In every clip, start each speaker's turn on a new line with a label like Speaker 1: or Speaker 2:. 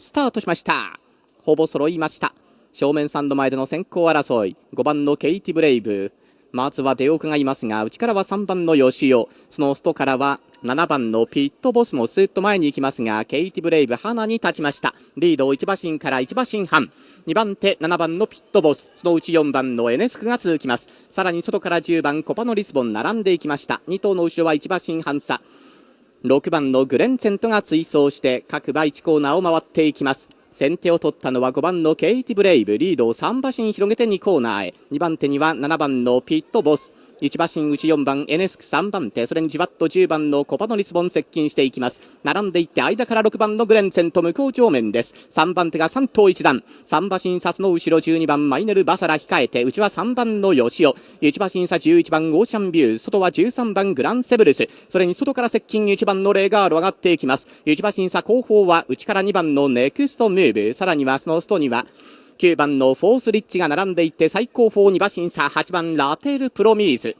Speaker 1: スタートしました。ほぼ揃いました。正面サンド前での先行争い。5番のケイティブレイブ。まずは出奥がいますが内からは3番の吉尾その外からは7番のピットボスもスーッと前に行きますがケイティブレイブ花に立ちました。リードを1馬身から1馬身半。2番手7番のピットボス。そのうち4番のエネスクが続きます。さらに外から10番コパノリスボン並んでいきました。2頭の後ろは1馬身半差。6番のグレンツェントが追走して各馬1コーナーを回っていきます。先手を取ったのは5番のケイティブレイブ。リードを3馬身広げて2コーナーへ。2番手には7番のピットボス。1馬身内4番エネスク3番手それにじわっと10番のコパノリスボン接近していきます。並んでいって間から6番のグレンツェンと向こう上面です。3番手が3頭1段3馬身差の後ろ12番マイネルバサラ控えて内は3番の吉尾1馬身差11番オーシャンビュー外は13番グランセブルス。それに外から接近1番のレガール上がっていきます。1馬身差後方は内から2番のネクストムーブ。さらにはその外には9番のフォースリッチが並んでいて最高峰2馬身差8番ラテールプロミーズ。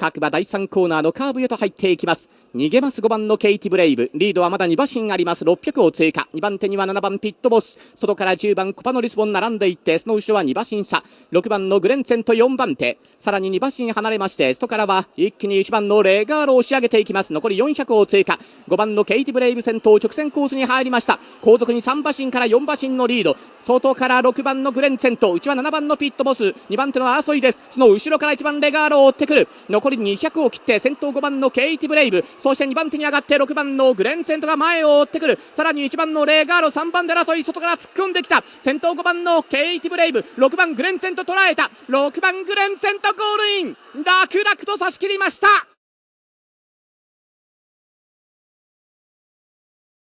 Speaker 1: 各馬第3コーナーのカーブへと入っていきます。逃げます5番のケイティブレイブ。リードはまだ2馬身あります。600を通過。2番手には7番ピットボス。外から10番コパノリスボン並んでいってその後ろは2馬身差6番のグレンツェンと4番手。さらに2馬身離れまして外からは一気に1番のレガールを押し上げていきます。残り400を通過。5番のケイティブレイブ先頭直線コースに入りました。後続に3馬身から4馬身のリード。外から6番のグレンツェンと内は7番のピットボス。2番手の争いです。その後ろから1番レガールを追ってくる。残り200を切って先頭5番のケイティブレイブ。そして2番手に上がって6番のグレンツェントが前を追ってくる。さらに1番のレーガーロ3番で争い外から突っ込んできた。先頭5番のケイティブレイブ。6番グレンツェント捉えた。6番グレンツェントゴールイン。楽々と差し切りました。